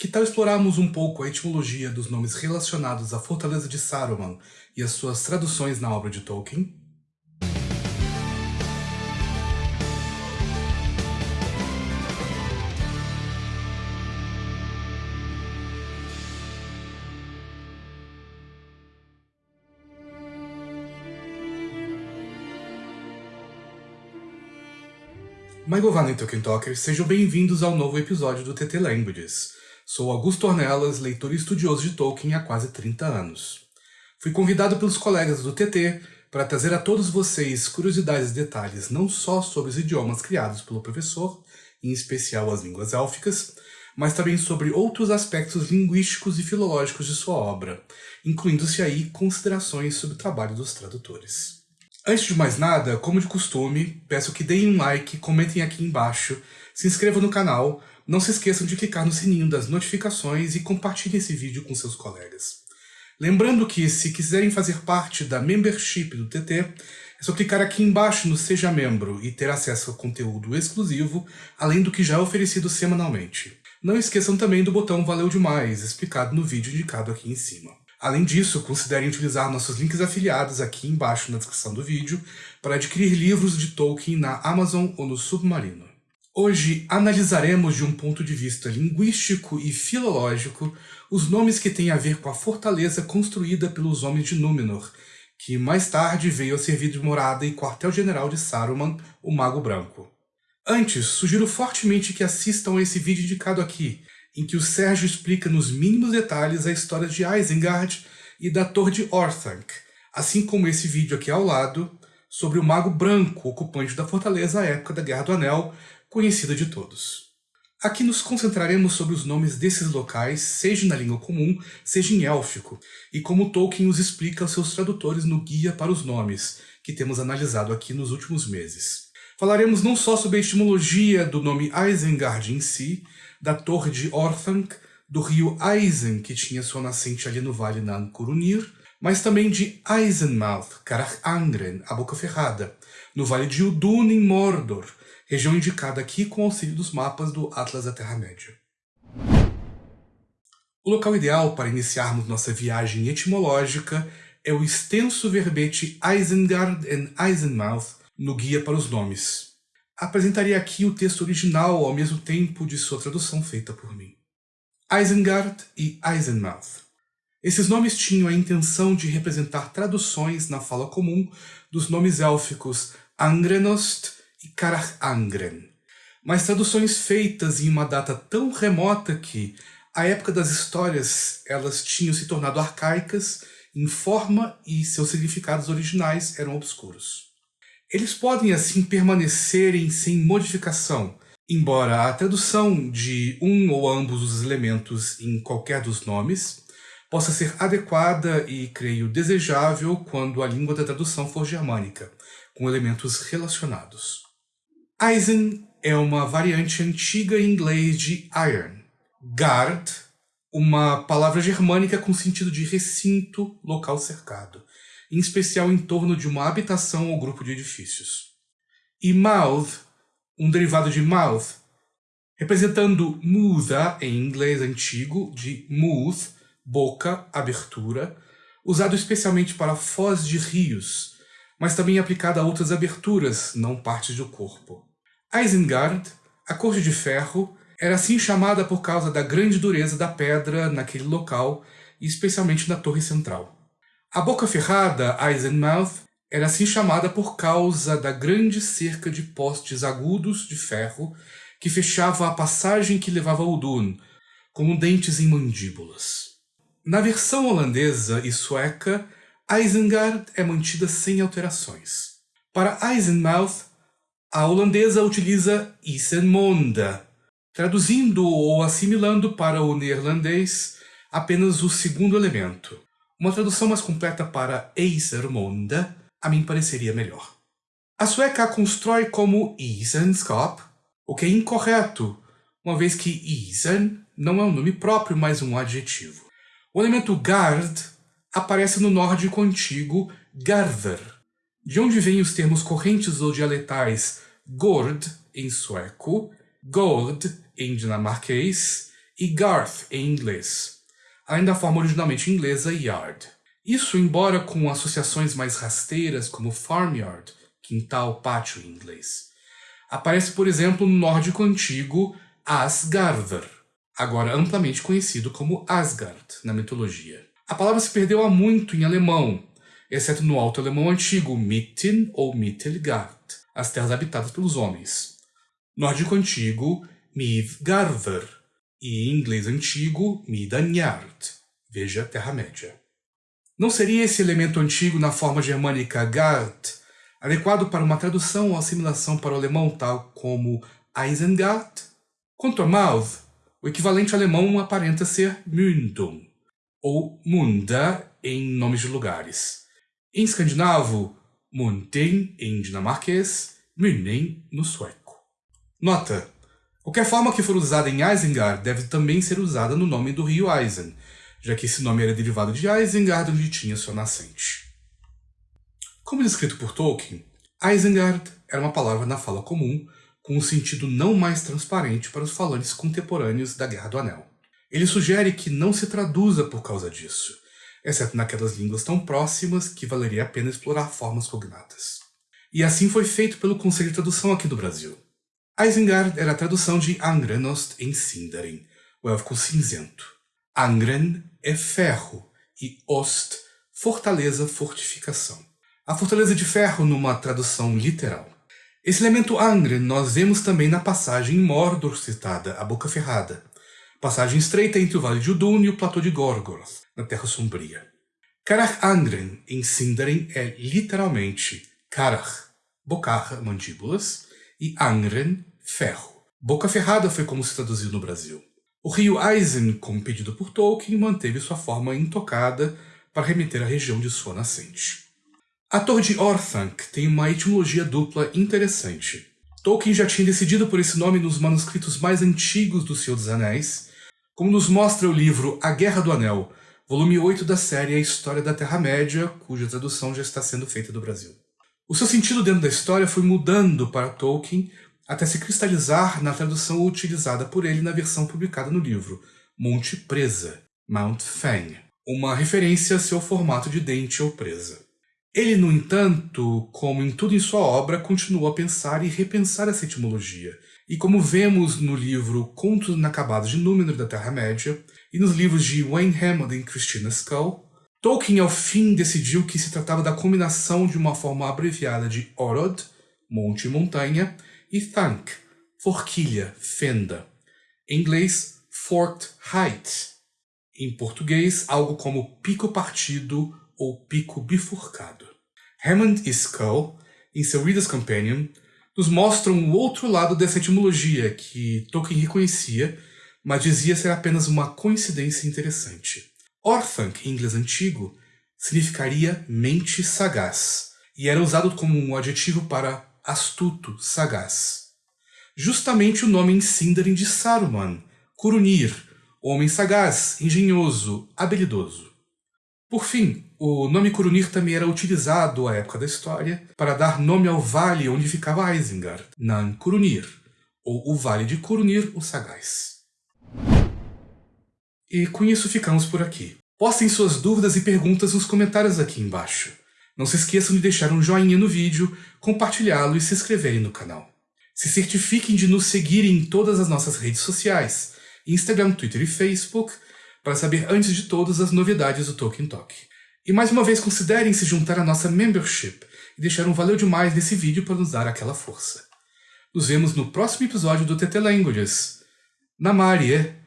Que tal explorarmos um pouco a etimologia dos nomes relacionados à Fortaleza de Saruman e as suas traduções na obra de Tolkien? Maigovana e Tolkien Talkers, sejam bem-vindos ao novo episódio do TT Languages. Sou Augusto Ornelas, leitor e estudioso de Tolkien há quase 30 anos. Fui convidado pelos colegas do TT para trazer a todos vocês curiosidades e detalhes não só sobre os idiomas criados pelo professor, em especial as línguas élficas, mas também sobre outros aspectos linguísticos e filológicos de sua obra, incluindo-se aí considerações sobre o trabalho dos tradutores. Antes de mais nada, como de costume, peço que deem um like, comentem aqui embaixo, se inscrevam no canal, não se esqueçam de clicar no sininho das notificações e compartilhem esse vídeo com seus colegas. Lembrando que, se quiserem fazer parte da membership do TT, é só clicar aqui embaixo no Seja Membro e ter acesso a conteúdo exclusivo, além do que já é oferecido semanalmente. Não esqueçam também do botão Valeu Demais, explicado no vídeo indicado aqui em cima. Além disso, considerem utilizar nossos links afiliados aqui embaixo na descrição do vídeo para adquirir livros de Tolkien na Amazon ou no Submarino. Hoje analisaremos de um ponto de vista linguístico e filológico os nomes que têm a ver com a fortaleza construída pelos Homens de Númenor, que mais tarde veio a servir de morada e quartel-general de Saruman, o Mago Branco. Antes, sugiro fortemente que assistam a esse vídeo indicado aqui, em que o Sérgio explica nos mínimos detalhes a história de Isengard e da Torre de Orthanc, assim como esse vídeo aqui ao lado, sobre o Mago Branco, ocupante da fortaleza à época da Guerra do Anel, conhecida de todos. Aqui nos concentraremos sobre os nomes desses locais, seja na língua comum, seja em élfico, e como Tolkien os explica aos seus tradutores no Guia para os Nomes, que temos analisado aqui nos últimos meses. Falaremos não só sobre a etimologia do nome Isengard em si, da torre de Orthanc, do rio Eisen, que tinha sua nascente ali no vale Nancurunir, mas também de Eisenmouth, Karach Angren, a Boca Ferrada, no vale de Udun, em Mordor, região indicada aqui com auxílio dos mapas do Atlas da Terra-média. O local ideal para iniciarmos nossa viagem etimológica é o extenso verbete Isengard and Eisenmouth no Guia para os Nomes. Apresentaria aqui o texto original ao mesmo tempo de sua tradução feita por mim. Isengard e Eisenmouth. Esses nomes tinham a intenção de representar traduções na fala comum dos nomes élficos Angrenost e Karach Angren, mas traduções feitas em uma data tão remota que, à época das histórias, elas tinham se tornado arcaicas em forma e seus significados originais eram obscuros. Eles podem assim permanecerem sem modificação, embora a tradução de um ou ambos os elementos em qualquer dos nomes possa ser adequada e, creio, desejável quando a língua da tradução for germânica, com elementos relacionados. Eisen é uma variante antiga em inglês de iron. Gard, uma palavra germânica com sentido de recinto, local cercado em especial em torno de uma habitação ou grupo de edifícios. E mouth, um derivado de mouth, representando muda em inglês antigo, de mouth, boca, abertura, usado especialmente para foz de rios, mas também aplicado a outras aberturas, não partes do corpo. Isengard, a corte de ferro, era assim chamada por causa da grande dureza da pedra naquele local, e especialmente na torre central. A boca ferrada, Eisenmouth, era assim chamada por causa da grande cerca de postes agudos de ferro que fechava a passagem que levava a Udun, como dentes em mandíbulas. Na versão holandesa e sueca, Isengard é mantida sem alterações. Para Eisenmouth, a holandesa utiliza Isenmonda, traduzindo ou assimilando para o neerlandês apenas o segundo elemento. Uma tradução mais completa para Eisermonda a mim pareceria melhor. A sueca a constrói como Isenskap, o que é incorreto, uma vez que Isen não é um nome próprio, mas um adjetivo. O elemento gard aparece no nórdico antigo Garver, de onde vêm os termos correntes ou dialetais gord em sueco, gord em dinamarquês e Garth em inglês, além da forma originalmente inglesa yard. Isso embora com associações mais rasteiras como farmyard, quintal, pátio em inglês. Aparece, por exemplo, no nórdico antigo Asgardr, agora amplamente conhecido como Asgard na mitologia. A palavra se perdeu há muito em alemão, exceto no alto alemão antigo Mitten ou Mittelgard, as terras habitadas pelos homens. Nórdico antigo Midgardr e inglês antigo Midanjard, veja Terra-média. Não seria esse elemento antigo na forma germânica Gard adequado para uma tradução ou assimilação para o alemão tal como Eisengard? Quanto a Mouth, o equivalente alemão aparenta ser Mündung, ou Munda em nomes de lugares. Em escandinavo, Munding em dinamarquês, Münning no sueco. Nota: qualquer forma que for usada em Isengard deve também ser usada no nome do rio Eisen, já que esse nome era derivado de Isengard, onde tinha sua nascente. Como descrito por Tolkien, Isengard era uma palavra na fala comum com um sentido não mais transparente para os falantes contemporâneos da Guerra do Anel. Ele sugere que não se traduza por causa disso, exceto naquelas línguas tão próximas que valeria a pena explorar formas cognatas. E assim foi feito pelo Conselho de Tradução aqui do Brasil. Isengard era a tradução de Angrenost em Sindarin, o élfico cinzento. Angren é ferro e Ost, fortaleza, fortificação. A fortaleza de ferro numa tradução literal. Esse elemento Angren nós vemos também na passagem em Mordor citada, a Boca Ferrada, passagem estreita entre o Vale de Udun e o Platô de Gorgoroth, na Terra Sombria. Karach Angren, em Sindarin, é literalmente Karach, bocarra, mandíbulas, e Angren, ferro. Boca Ferrada foi como se traduziu no Brasil. O rio Eisen, como pedido por Tolkien, manteve sua forma intocada para remeter à região de sua nascente. A Torre de Orthanc tem uma etimologia dupla interessante. Tolkien já tinha decidido por esse nome nos manuscritos mais antigos do Senhor dos Anéis, como nos mostra o livro A Guerra do Anel, volume 8 da série A História da Terra-média, cuja tradução já está sendo feita do Brasil. O seu sentido dentro da história foi mudando para Tolkien até se cristalizar na tradução utilizada por ele na versão publicada no livro, Monte Presa, Mount Fang, uma referência a seu formato de dente ou presa. Ele, no entanto, como em tudo em sua obra, continuou a pensar e repensar essa etimologia, e como vemos no livro Contos Inacabados de Númenor da Terra-média, e nos livros de Wayne Hammond e Christina Skull, Tolkien ao fim decidiu que se tratava da combinação de uma forma abreviada de Orod, monte e montanha, e Thank, forquilha, fenda. Em inglês, forked height. Em português, algo como pico partido ou pico bifurcado. Hammond e Skull, em seu Reader's Companion, nos mostram o outro lado dessa etimologia que Tolkien reconhecia, mas dizia ser apenas uma coincidência interessante. Orthanc, em inglês antigo, significaria mente sagaz, e era usado como um adjetivo para astuto, sagaz. Justamente o nome em Sindarin de Saruman, Curunir, homem sagaz, engenhoso, habilidoso. Por fim, o nome Curunir também era utilizado à época da história para dar nome ao vale onde ficava Isengard, Nan Curunir, ou o Vale de Curunir o Sagaz. E com isso ficamos por aqui. Postem suas dúvidas e perguntas nos comentários aqui embaixo. Não se esqueçam de deixar um joinha no vídeo, compartilhá-lo e se inscreverem no canal. Se certifiquem de nos seguir em todas as nossas redes sociais, Instagram, Twitter e Facebook, para saber antes de todas as novidades do Tolkien Talk. E mais uma vez considerem se juntar à nossa membership e deixar um valeu demais nesse vídeo para nos dar aquela força. Nos vemos no próximo episódio do TT Languages. Namarie!